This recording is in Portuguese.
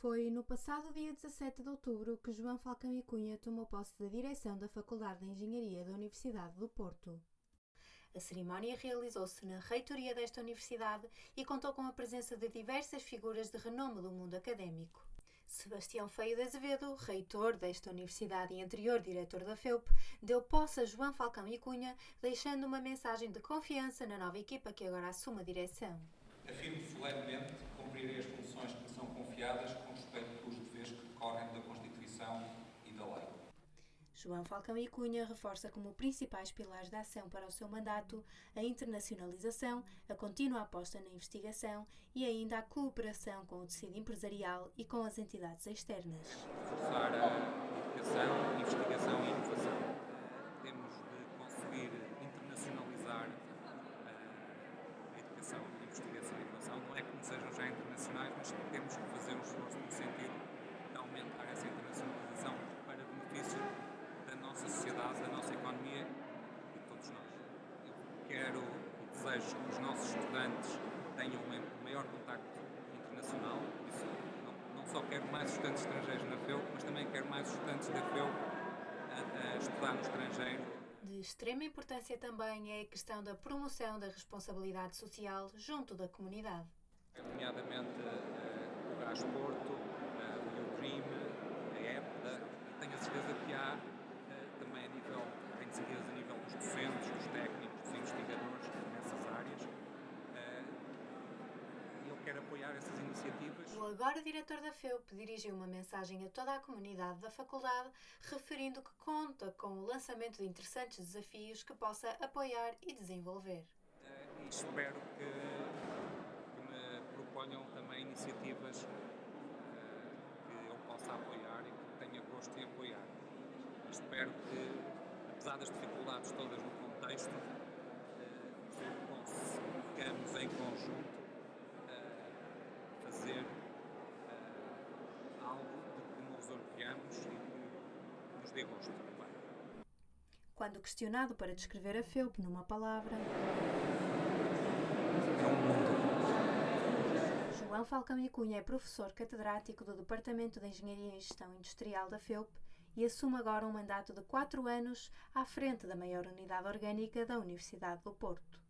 Foi no passado dia 17 de outubro que João Falcão e Cunha tomou posse da direção da Faculdade de Engenharia da Universidade do Porto. A cerimónia realizou-se na reitoria desta universidade e contou com a presença de diversas figuras de renome do mundo académico. Sebastião Feio de Azevedo, reitor desta universidade e anterior diretor da FEUP, deu posse a João Falcão e Cunha, deixando uma mensagem de confiança na nova equipa que agora assume a direção. Afirmo solenemente cumprirei as funções que me são com respeito pelos deveres que decorrem da Constituição e da lei. João Falcão e Cunha reforça como principais pilares da ação para o seu mandato a internacionalização, a contínua aposta na investigação e ainda a cooperação com o tecido empresarial e com as entidades externas. Reforçar a educação, investigação e inovação. Temos de conseguir internacionalizar a educação, a investigação e inovação. Não é que não sejam já temos que fazer um esforço no sentido de aumentar essa internacionalização para benefício da nossa sociedade, da nossa economia e de todos nós. Eu quero e desejo que os nossos estudantes tenham um maior contacto internacional, isso não, não só quero mais estudantes estrangeiros na FEU, mas também quero mais estudantes da FEU a, a estudar no estrangeiro de extrema importância também é a questão da promoção da responsabilidade social junto da comunidade. Nomeadamente uh, o Gás Porto, uh, o Crime, a EPDA, tenho a certeza que há uh, também a nível, tenho certeza a nível dos docentes, dos técnicos, dos investigadores nessas áreas. E eu quero apoiar essas iniciativas. O agora diretor da FEUP dirigiu uma mensagem a toda a comunidade da faculdade, referindo que conta com o lançamento de interessantes desafios que possa apoiar e desenvolver. E espero me proponham também iniciativas que eu possa apoiar e que tenha gosto em apoiar. Espero que, apesar das dificuldades todas no contexto, consigamos em conjunto fazer algo de que nos orgulhamos e que nos dê gosto também. Quando questionado para descrever a FEUP numa palavra. É um mundo. João Falcão e Cunha é professor catedrático do Departamento de Engenharia e Gestão Industrial da FEUP e assume agora um mandato de quatro anos à frente da maior unidade orgânica da Universidade do Porto.